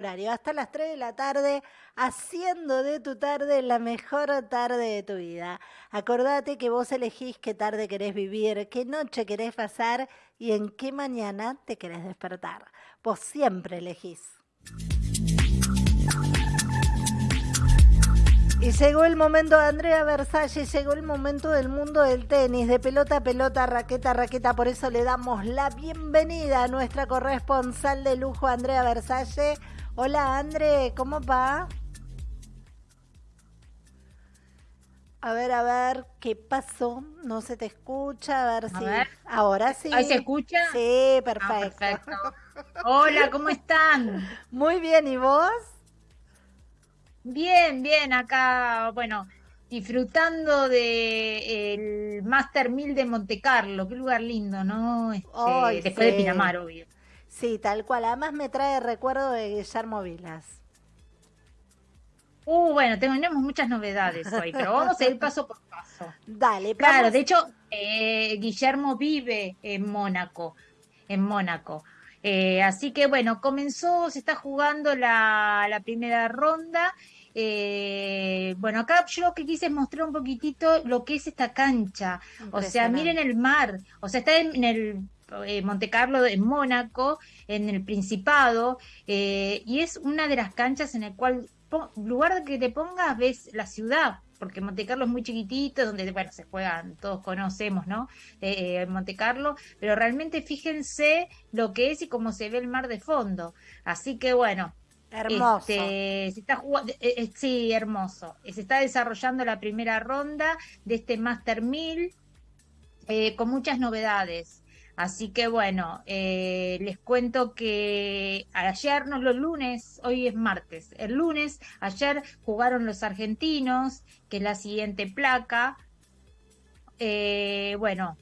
horario, hasta las 3 de la tarde, haciendo de tu tarde la mejor tarde de tu vida. Acordate que vos elegís qué tarde querés vivir, qué noche querés pasar y en qué mañana te querés despertar. Vos siempre elegís. Y llegó el momento de Andrea Versalles, llegó el momento del mundo del tenis, de pelota a pelota, raqueta a raqueta. Por eso le damos la bienvenida a nuestra corresponsal de lujo, Andrea Versalles. Hola, André, ¿cómo va? A ver, a ver, ¿qué pasó? No se te escucha, a ver si. Ahora sí. ¿Ahí se escucha? Sí, ah, perfecto. Hola, ¿cómo están? Muy bien, ¿y vos? Bien, bien, acá, bueno, disfrutando de el Master 1000 de Monte Carlo, qué lugar lindo, ¿no? Este, después de Pinamar, obvio. Sí, tal cual. Además me trae recuerdo de Guillermo Vilas. Uh, bueno, tenemos muchas novedades hoy, pero vamos a ir paso por paso. Dale, Claro, de hecho, eh, Guillermo vive en Mónaco, en Mónaco. Eh, así que bueno, comenzó, se está jugando la, primera ronda. Eh, bueno, acá yo lo que quise es mostrar un poquitito lo que es esta cancha. O sea, miren el mar. O sea, está en el eh, Monte Carlo en Mónaco, en el Principado, eh, y es una de las canchas en el cual, lugar que te pongas, ves la ciudad, porque Monte Carlo es muy chiquitito, donde, bueno, se juegan, todos conocemos, ¿no? Eh, Monte Carlo, pero realmente fíjense lo que es y cómo se ve el mar de fondo. Así que, bueno, Hermoso. Este, se está sí, hermoso. Se está desarrollando la primera ronda de este Master 1000 con muchas novedades. Así que bueno, eh, les cuento que ayer, no los lunes, hoy es martes, el lunes, ayer jugaron los argentinos, que es la siguiente placa. Eh, bueno,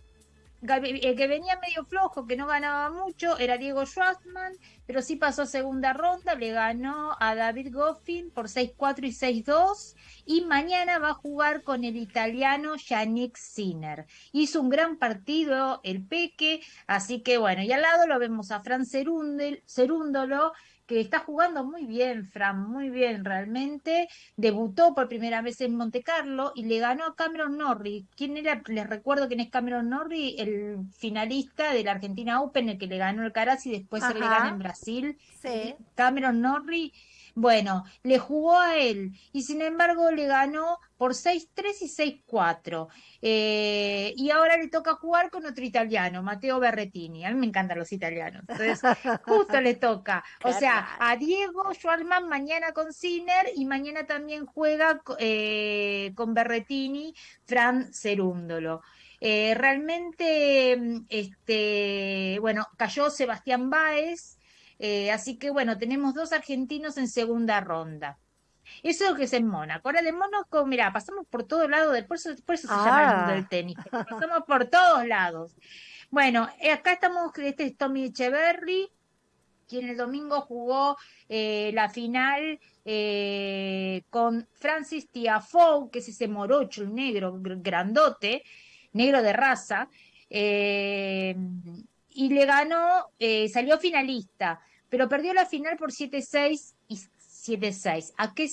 el que venía medio flojo, que no ganaba mucho, era Diego Schwartzman, pero sí pasó a segunda ronda, le ganó a David Goffin por 6-4 y 6-2, y mañana va a jugar con el italiano Yannick Sinner. Hizo un gran partido el Peque, así que bueno, y al lado lo vemos a Fran Cerúndolo, que está jugando muy bien, Fran, muy bien realmente. Debutó por primera vez en Monte Carlo y le ganó a Cameron Norrie. ¿Quién era? Les recuerdo quién es Cameron Norrie, el finalista de la Argentina Open, el que le ganó el Caraz y después se le gana en Brasil. Sí. Cameron Norrie bueno, le jugó a él y sin embargo le ganó por 6-3 y 6-4. Eh, y ahora le toca jugar con otro italiano, Matteo Berretini. A mí me encantan los italianos. Entonces, justo le toca. O sea, a Diego Schwarman mañana con Sinner y mañana también juega eh, con Berretini, Fran Cerúndolo. Eh, realmente, este, bueno, cayó Sebastián Báez, así que bueno, tenemos dos argentinos en segunda ronda. Eso es lo que es en Mónaco. Ahora de Mónaco, mira, pasamos por todos lados, del, por eso, por eso se llama el mundo del ah. tenis, pasamos por todos lados. Bueno, eh, acá estamos, este es Tommy Echeverry, quien el domingo jugó eh, la final con Francis Tiafoe, que es ese morocho, el negro, grandote, negro de raza y le ganó, eh, salió finalista, pero perdió la final por 7-6 y 7-6. ¿A qué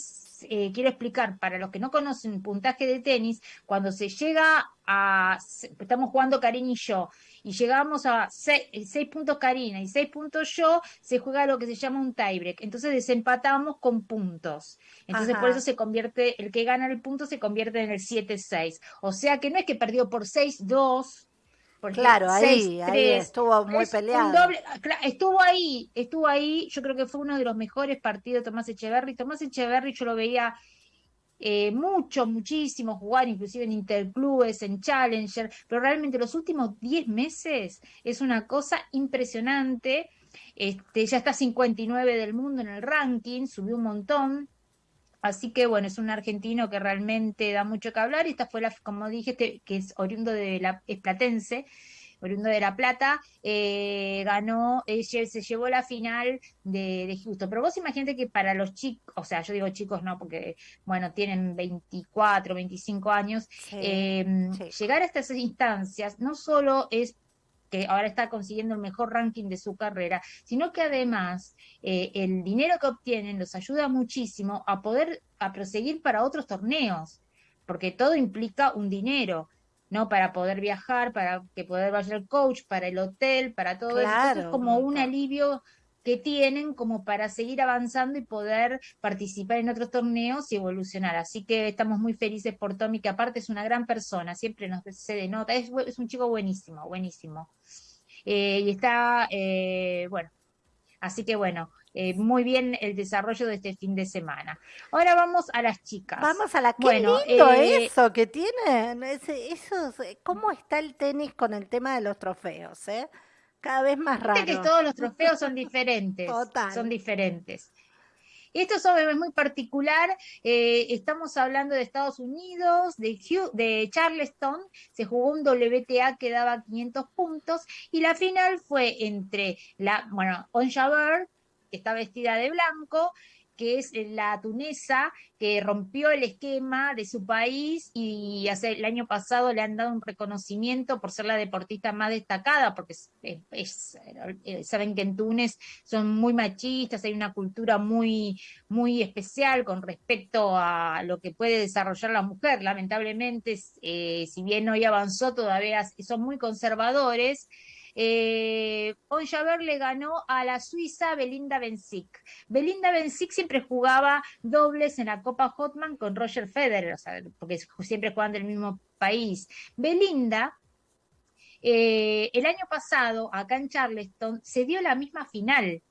eh, quiero explicar? Para los que no conocen puntaje de tenis, cuando se llega a, estamos jugando Karina y yo, y llegamos a 6, puntos Karina y 6 puntos yo, se juega lo que se llama un tiebreak. Entonces desempatamos con puntos. Entonces por eso se convierte, el que gana el punto se convierte en el 7-6. O sea que no es que perdió por 6-2 claro, ahí, estuvo muy peleado. estuvo ahí, estuvo ahí. Yo creo que fue uno de los mejores partidos de Tomás Echeverry. Tomás Echeverry yo lo veía eh, mucho, muchísimo jugar, inclusive en interclubes, en Challenger, pero realmente los últimos 10 meses es una cosa impresionante. Este, ya está 59 del mundo en el ranking, subió un montón. Así que bueno, es un argentino que realmente da mucho que hablar. Y esta fue la, como dije, que es oriundo de la, es platense, oriundo de La Plata, eh, ganó, eh, se llevó la final de, de, Houston. Pero vos imagínate que para los chicos, o sea, yo digo chicos no, porque, bueno, tienen 24, 25 años, em, llegar a estas instancias no solo es que ahora está consiguiendo el mejor ranking de su carrera, sino que además eh, el dinero que obtienen los ayuda muchísimo a poder a proseguir para otros torneos, porque todo implica un dinero. ¿no? Para poder viajar, para que poder vaya el coach, para el hotel, para todo eso. es como un alivio que tienen como para seguir avanzando y poder participar en otros torneos y evolucionar. Así que estamos muy felices por Tommy, que aparte es una gran persona, siempre nos se denota, es, es un chico buenísimo, buenísimo. Eh, y está, eh, bueno, así que bueno, eh, muy bien el desarrollo de este fin de semana. Ahora vamos a las chicas. Vamos a la qué bueno, lindo eso que tienen. eso, ¿Cómo está el tenis con el tema de los trofeos? Eh? Cada vez más raro. que todos los trofeos son diferentes. Son diferentes. Esto es muy particular. Eh, estamos hablando de Estados Unidos, de, de Charleston. Se jugó un WTA que daba 500 puntos. Y la final fue entre la, bueno, Onja que está vestida de blanco, que es la tunesa que rompió el esquema de su país y hace, el año pasado le han dado un reconocimiento por ser la deportista más destacada, porque es, eh, saben que en Túnez son muy machistas, hay una cultura muy, muy especial con respecto a lo que puede desarrollar la mujer. Lamentablemente, eh, si bien hoy avanzó, todavía son muy conservadores. Eh, le ganó a la suiza Belinda Bencic. Belinda Bencic siempre jugaba dobles en la Copa Hotman con Roger Federer, porque siempre juegan del mismo país. Belinda, eh, el año pasado, acá en Charleston, se dio la misma final.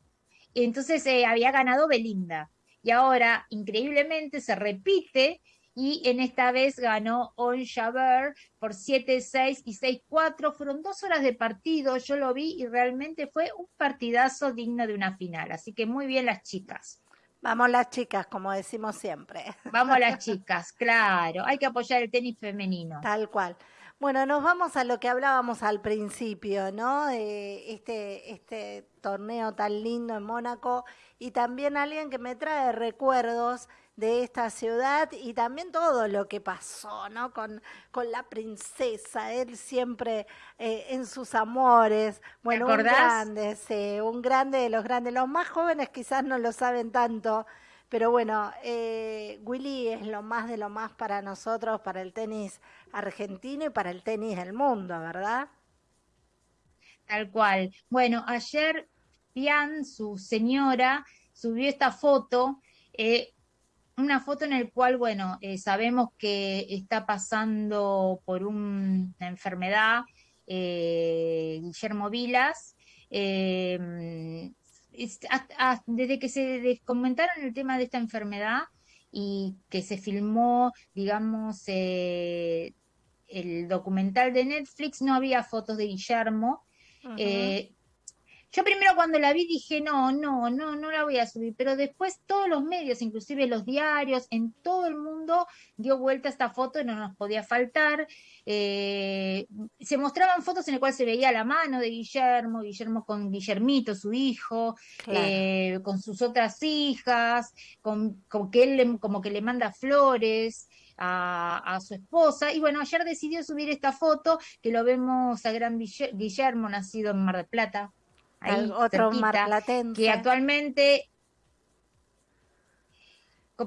Entonces eh, había ganado Belinda. Y ahora, increíblemente, se repite y en esta vez ganó On Jaber por 7-6 y 6-4. Fueron dos horas de partido, yo lo vi y realmente fue un partidazo digno de una final. Así que muy bien las chicas. Vamos las chicas, como decimos siempre. Vamos las chicas, claro. Hay que apoyar el tenis femenino. Tal cual. Bueno, nos vamos a lo que hablábamos al principio, ¿no? De este, este torneo tan lindo en Mónaco y también alguien que me trae recuerdos de esta ciudad y también todo lo que pasó, ¿no? Con, con la princesa, él siempre eh, en sus amores. Bueno, un grande, sí, un grande de los grandes. Los más jóvenes quizás no lo saben tanto, pero bueno, eh, Willy es lo más de lo más para nosotros, para el tenis argentino y para el tenis del mundo, ¿verdad? Tal cual. Bueno, ayer Pian, su señora, subió esta foto. Eh, una foto en el cual, bueno, eh, sabemos que está pasando por una enfermedad, eh, Guillermo Vilas. Em, desde que se comentaron el tema de esta enfermedad y que se filmó, digamos, eh, el documental de Netflix, no había fotos de Guillermo. Yo primero cuando la vi dije, no, no, no, no la voy a subir, pero después todos los medios, inclusive los diarios, en todo el mundo dio vuelta esta foto y no nos podía faltar. Eh, se mostraban fotos en las cuales se veía la mano de Guillermo, Guillermo con Guillermito, su hijo, eh, con sus otras hijas, con, que él como que le manda flores. A, a, su esposa. Y bueno, ayer decidió subir esta foto que lo vemos a gran Guillermo, nacido en Mar del Plata, otro marplatense. Que actualmente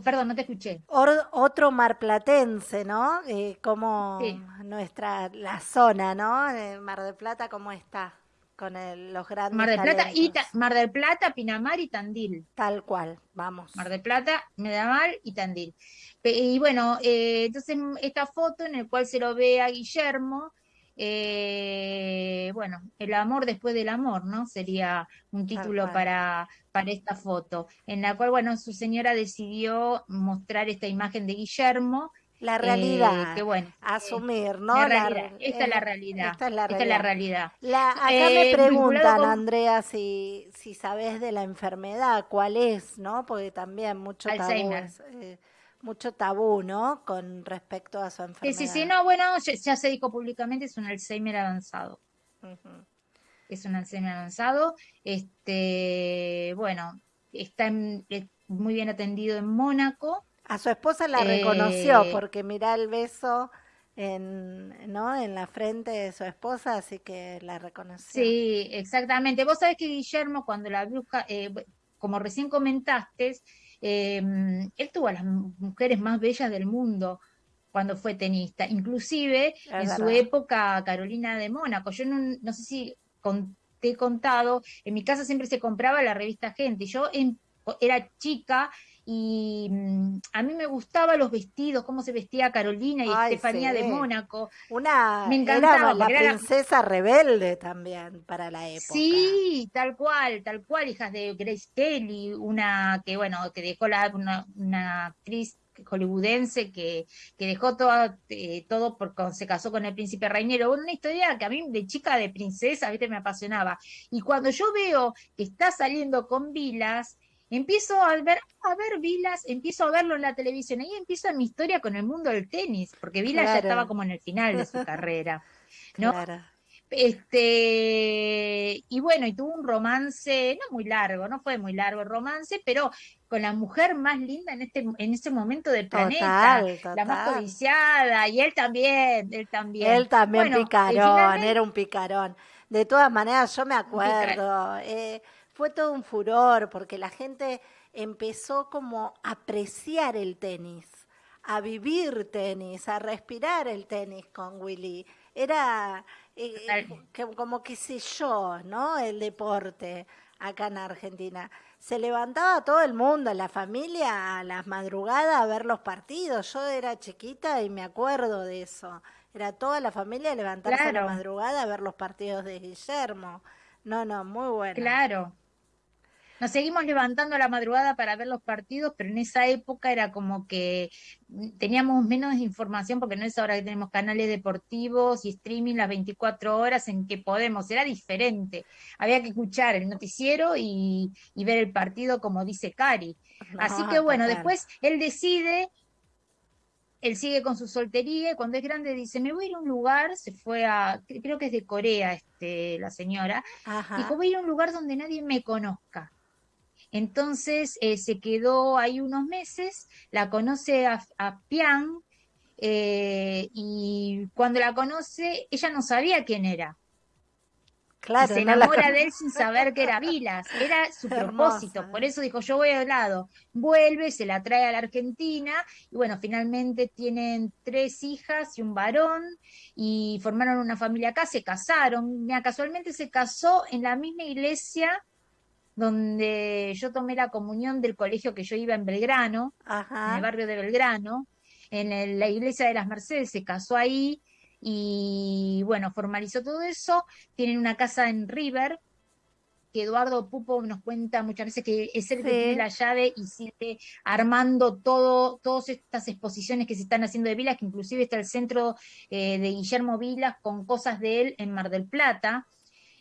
Perdón, no te escuché. otro marplatense, ¿no? Eh, como nuestra, la zona, ¿no? Mar del Plata, ¿cómo está? Con los grandes Mar del Plata y Mar del Plata, Pinamar y Tandil. Tal cual, vamos. Mar del Plata, Medamar y Tandil. Y bueno, eh, entonces esta foto en la cual se lo ve a Guillermo, eh, bueno, el amor después del amor, ¿no? Sería un título para, para esta foto, en la cual, bueno, su señora decidió mostrar esta imagen de Guillermo. La realidad, eh, bueno, asumir, ¿no? esta, es la realidad. Esta es la realidad. acá me eh, preguntan, Andrea, si, si sabes de la enfermedad, cuál es, ¿no? Porque también mucho tabú mucho tabú, ¿no? Con respecto a su enfermedad. Sí, sí, sí, no, bueno, ya, se dijo públicamente, es un Alzheimer avanzado. Es un Alzheimer avanzado. Este, bueno, está muy bien atendido en Mónaco. A su esposa la reconoció, eh, porque mirá el beso en, ¿no? en la frente de su esposa, así que la reconoció. Sí, exactamente. Vos sabés que Guillermo, cuando la bruja, eh, como recién comentaste, em, él tuvo a las mujeres más bellas del mundo cuando fue tenista, inclusive en su época Carolina de Mónaco. Yo no, no sé si te he contado, en mi casa siempre se compraba la revista Gente, yo era chica y mm, a mí me gustaban los vestidos, cómo se vestía Carolina y Estefanía de Mónaco. Una me encantaba, la princesa rebelde también para la época. Sí, tal cual, tal cual, hijas de Grace Kelly, una que bueno, que dejó la, una, una actriz hollywoodense que, que dejó todo, eh, todo porque se casó con el príncipe Reinero. Una historia que a mí de chica de princesa, viste, me apasionaba. Y cuando yo veo que está saliendo con Vilas, empiezo a ver, a ver Vilas, empiezo a verlo en la televisión, ahí empieza mi historia con el mundo del tenis, porque Vilas ya estaba como en el final de su carrera, ¿no? Este, y bueno, y tuvo un romance, no muy largo, no fue muy largo el romance, pero con la mujer más linda en este, en ese momento del planeta, la más codiciada, y él también, él también. Él también picarón, era un picarón. De todas maneras, yo me acuerdo, eh, fue todo un furor porque la gente empezó como a apreciar el tenis, a vivir tenis, a respirar el tenis con Willy. Era eh, como que sé yo, ¿no? El deporte acá en Argentina. Se levantaba todo el mundo, la familia, a las madrugadas a ver los partidos. Yo era chiquita y me acuerdo de eso. Era toda la familia levantarse a la madrugada a ver los partidos de Guillermo. No, no, muy bueno. Claro. Nos seguimos levantando a la madrugada para ver los partidos, pero en esa época era como que teníamos menos información porque no es ahora que tenemos canales deportivos y streaming las 24 horas en que podemos, era diferente. Había que escuchar el noticiero y, ver el partido como dice Cari. Así que bueno, después él decide él sigue con su soltería y cuando es grande dice, me voy a ir a un lugar, se fue a, creo que es de Corea este, la señora, y voy a ir a un lugar donde nadie me conozca. Entonces eh, se quedó ahí unos meses, la conoce a, Pian eh, y cuando la conoce ella no sabía quién era. Claro, se enamora de él sin saber que era Vilas, era su propósito, por eso dijo yo voy al lado, vuelve, se la trae a la Argentina y bueno, finalmente tienen tres hijas y un varón y formaron una familia acá, se casaron, Mira, casualmente se casó en la misma iglesia donde yo tomé la comunión del colegio que yo iba en Belgrano, en el barrio de Belgrano, en la iglesia de las Mercedes, se casó ahí y bueno, formalizó todo eso. Tienen una casa en River, que Eduardo Pupo nos cuenta muchas veces que es el que tiene la llave y sigue armando todo, todas estas exposiciones que se están haciendo de Vilas, que inclusive está el centro eh, de Guillermo Vilas con cosas de él en Mar del Plata,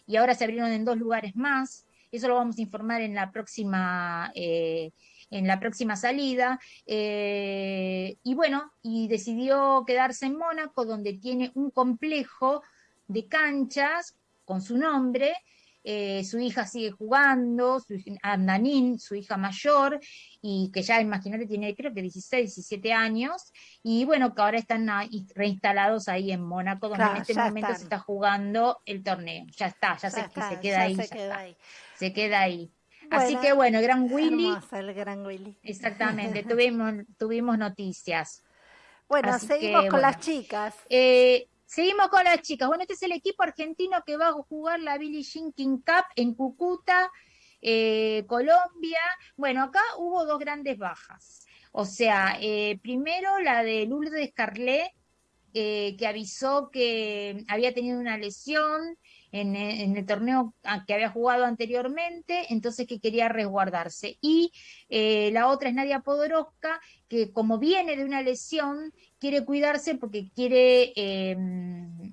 y ahora se abrieron en dos lugares más. Eso lo vamos a informar en la próxima, eh, en la próxima salida. Eh, y bueno, y decidió quedarse en Mónaco, donde tiene un complejo de canchas con su nombre, eh, su hija sigue jugando, su Andanín, su hija mayor, y que ya imagínate tiene creo que 16, 17 años, y bueno, que ahora están reinstalados ahí en Mónaco, donde en este momento se está jugando el torneo. Ya está, ya, se, queda ahí. Se queda ahí. Se queda ahí. Así que bueno, el gran Willy. el gran Willy. Exactamente, tuvimos, tuvimos noticias. Bueno, seguimos con las chicas. Eh, Seguimos con las chicas. Bueno, este es el equipo argentino que va a jugar la Billie Jean King Cup en Cúcuta, eh, Colombia. Bueno, acá hubo dos grandes bajas. O sea, eh, primero la de Lourdes Carlet, eh, que avisó que había tenido una lesión en, el torneo que había jugado anteriormente, entonces que quería resguardarse. Y la otra es Nadia Podoroska, que como viene de una lesión, quiere cuidarse porque quiere em,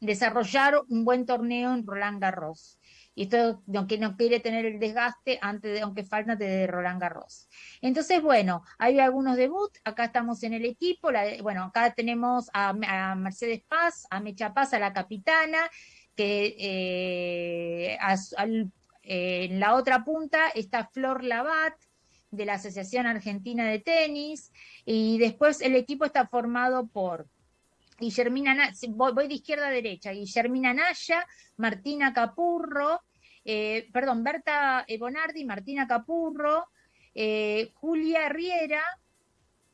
desarrollar un buen torneo en Roland Garros. Y esto, aunque no quiere tener el desgaste antes de, aunque falta de Roland Garros. Entonces, bueno, hay algunos debuts, acá estamos en el equipo, bueno, acá tenemos a, Mercedes Paz, a Mecha Paz, a la capitana, que eh, en la otra punta está Flor Labat, de la Asociación Argentina de Tenis, y después el equipo está formado por Guillermina, voy, voy de izquierda a derecha, Guillermina Naya, Martina Capurro, eh, perdón, Berta Bonardi, Martina Capurro, eh, Julia Riera,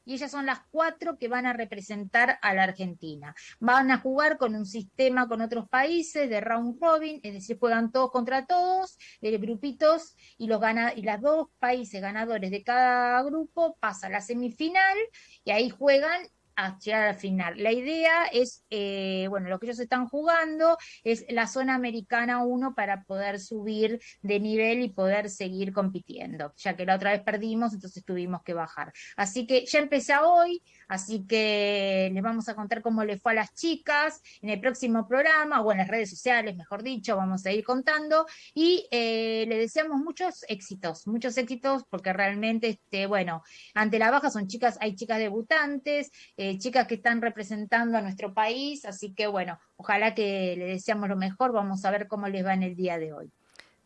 y ellas son las cuatro que van a representar a la Argentina. Van a jugar con un sistema con otros países de round robin, es decir, juegan todos contra todos, de grupitos, y los gana y las dos países ganadores de cada grupo pasan a la semifinal y ahí juegan a llegar al final. La idea es, eh, bueno, lo que ellos están jugando es la zona americana 1 para poder subir de nivel y poder seguir compitiendo, ya que la otra vez perdimos, entonces tuvimos que bajar. Así que ya empecé hoy, así que les vamos a contar cómo le fue a las chicas en el próximo programa, o en las redes sociales, mejor dicho, vamos a ir contando, y eh, le deseamos muchos éxitos, muchos éxitos, porque realmente, este, bueno, ante la baja son chicas, hay chicas debutantes, chicas que están representando a nuestro país, así que bueno, ojalá que le deseamos lo mejor, vamos a ver cómo les va en el día de hoy.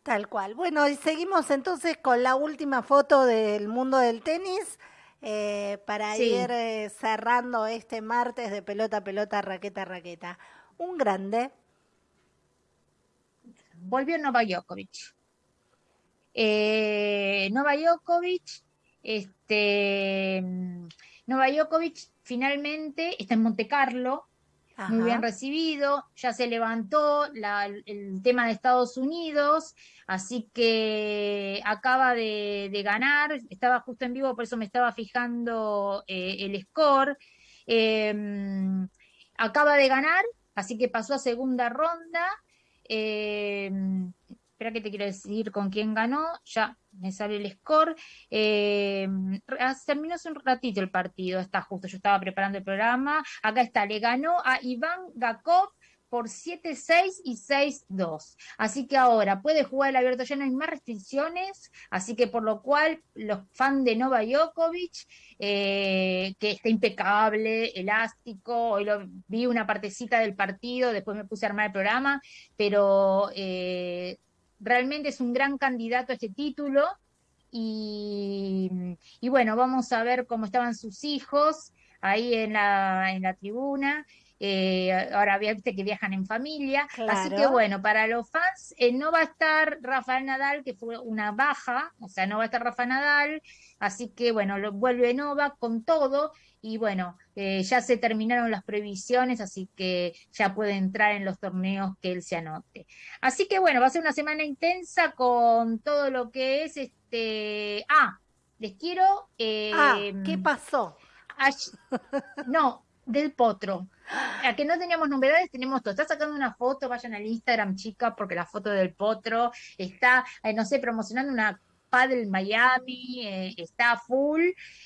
Tal cual. Bueno, y seguimos entonces con la última foto del mundo del tenis. Eh, para ir eh, cerrando este martes de pelota, pelota, raqueta, raqueta. Un grande. Volvió Nova Djokovic. Eh, Nova Djokovic, este, Nova Djokovic finalmente está en Monte Carlo, muy bien recibido, ya se levantó el tema de Estados Unidos, así que acaba de, ganar, estaba justo en vivo, por eso me estaba fijando eh, el score. Em, acaba de ganar, así que pasó a segunda ronda. Em, espera que te quiero decir con quién ganó, ya me sale el score. Eh, terminó hace un ratito el partido, está justo, yo estaba preparando el programa. Acá está, le ganó a Iván Gakov por 7-6 y 6-2. Así que ahora puede jugar el abierto, ya no hay más restricciones, así que por lo cual los fans de Nova Djokovic, eh, que está impecable, elástico, hoy lo, vi una partecita del partido, después me puse a armar el programa, pero eh, realmente es un gran candidato a este título. Y, bueno, vamos a ver cómo estaban sus hijos ahí en la, en la tribuna. Eh, ahora viste que viajan en familia, así que bueno, para los fans eh, no va a estar Rafael Nadal, que fue una baja, o sea, no va a estar Rafa Nadal, así que bueno, lo vuelve Nova con todo, y bueno, eh, ya se terminaron las previsiones, así que ya puede entrar en los torneos que él se anote. Así que bueno, va a ser una semana intensa con todo lo que es este... Ah, les quiero... ah, ¿qué em, pasó? No, del potro. A que no teníamos novedades, tenemos todo. Está sacando una foto, vayan al Instagram, chica, porque la foto del potro está, eh, no sé, promocionando una del Miami, eh, está full.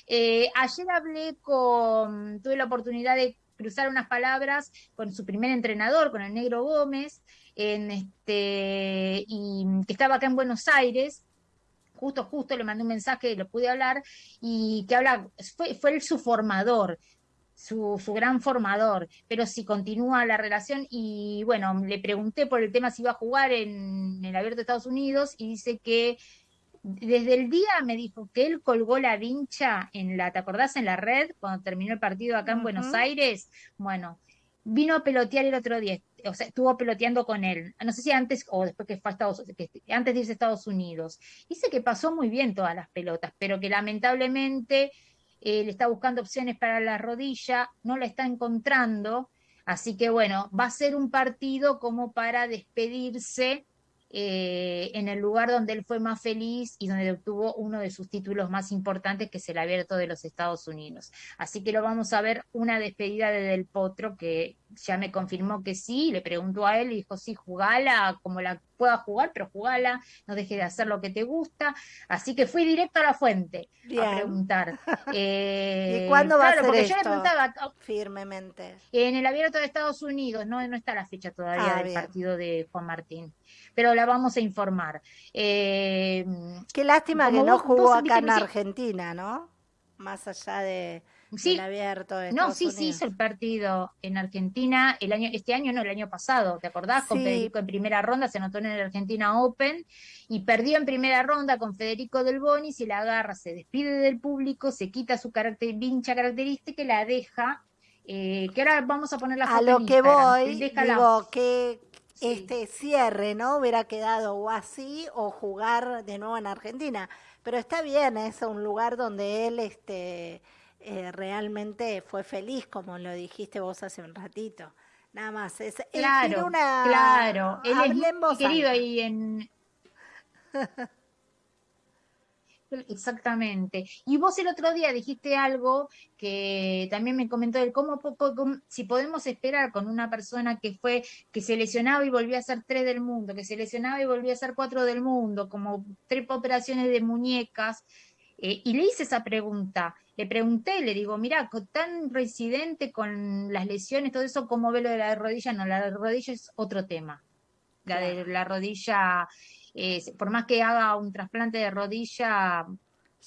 Eh, ayer hablé con, tuve la oportunidad de cruzar unas palabras con su primer entrenador, con el Negro Gómez, en este, y que estaba acá en Buenos Aires, justo, justo le mandé un mensaje, lo pude hablar, y que habla, fue, fue su formador, su, su, gran formador, pero si continúa la relación y bueno, le pregunté por el tema si iba a jugar en el Abierto de Estados Unidos y dice que desde el día me dijo que él colgó la vincha en la, ¿te acordás? En la red, cuando terminó el partido acá en Buenos Aires. Bueno, vino a pelotear el otro día, o sea, estuvo peloteando con él. No sé si antes o después que fue a Estados que antes de irse a Estados Unidos. Dice que pasó muy bien todas las pelotas, pero que lamentablemente le está buscando opciones para la rodilla, no la está encontrando. Así que bueno, va a ser un partido como para despedirse eh, en el lugar donde él fue más feliz y donde obtuvo uno de sus títulos más importantes, que es el abierto de los Estados Unidos. Así que lo vamos a ver una despedida de Del Potro, que ya me confirmó que sí, le preguntó a él y dijo, sí, jugala como la pueda jugar, pero jugala, no dejes de hacer lo que te gusta. Así que fui directo a la fuente a preguntar. Eh, ¿Y cuándo va a ser porque yo le preguntaba oh, firmemente. En el abierto de Estados Unidos, no, no está la fecha todavía ah, del partido de Juan Martín pero la vamos a informar. Eh, Qué lástima que no jugó acá en Argentina, ¿no? Más allá de, sí, del abierto. De no, sí, sí hizo el partido en Argentina el año, este año no, el año pasado, ¿te acordás? Con Federico en primera ronda, se anotó en el Argentina Open y perdió en primera ronda con Federico Del Boni, se la agarra, se despide del público, se quita su carácter, vincha característica y la deja eh, que ahora vamos a poner la foto A lo que voy, digo, que este cierre, ¿no? Hubiera quedado o así o jugar de nuevo en Argentina. Pero está bien, es un lugar donde él este, eh, realmente fue feliz, como lo dijiste vos hace un ratito. Nada más. Es, claro, una... claro. Él es querido ahí en... Exactamente. Y vos el otro día dijiste algo que también me comentó él, cómo, si podemos esperar con una persona que fue, que se lesionaba y volvió a ser tres del mundo, que se lesionaba y volvió a ser cuatro del mundo, como tres operaciones de muñecas, eh, y le hice esa pregunta, le pregunté, le digo, mira, tan residente con las lesiones, todo eso, ¿cómo ve lo de la rodilla? No, la rodilla es otro tema. La de la rodilla por más que haga un trasplante de rodilla,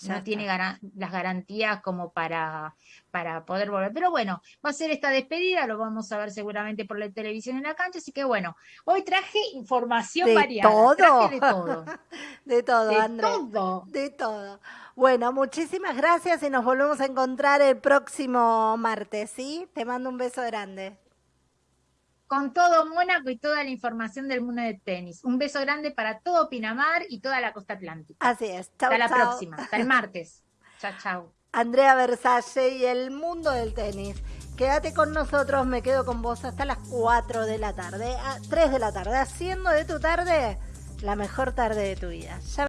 no tiene las garantías como para, para poder volver. Pero bueno, va a ser esta despedida, lo vamos a ver seguramente por la televisión en la cancha, así que bueno, hoy traje información de variada. Todo. de todo. de todo, de todo. De todo. Bueno, muchísimas gracias y nos volvemos a encontrar el próximo martes, ¿sí? Te mando un beso grande con todo Mónaco y toda la información del mundo del tenis. Un beso grande para todo Pinamar y toda la costa atlántica. Así es. Chau, hasta la próxima, hasta el martes. chao, chao. Andrea Versace y el mundo del tenis. Quédate con nosotros, me quedo con vos hasta las 4 de la tarde, a 3 de la tarde, haciendo de tu tarde la mejor tarde de tu vida.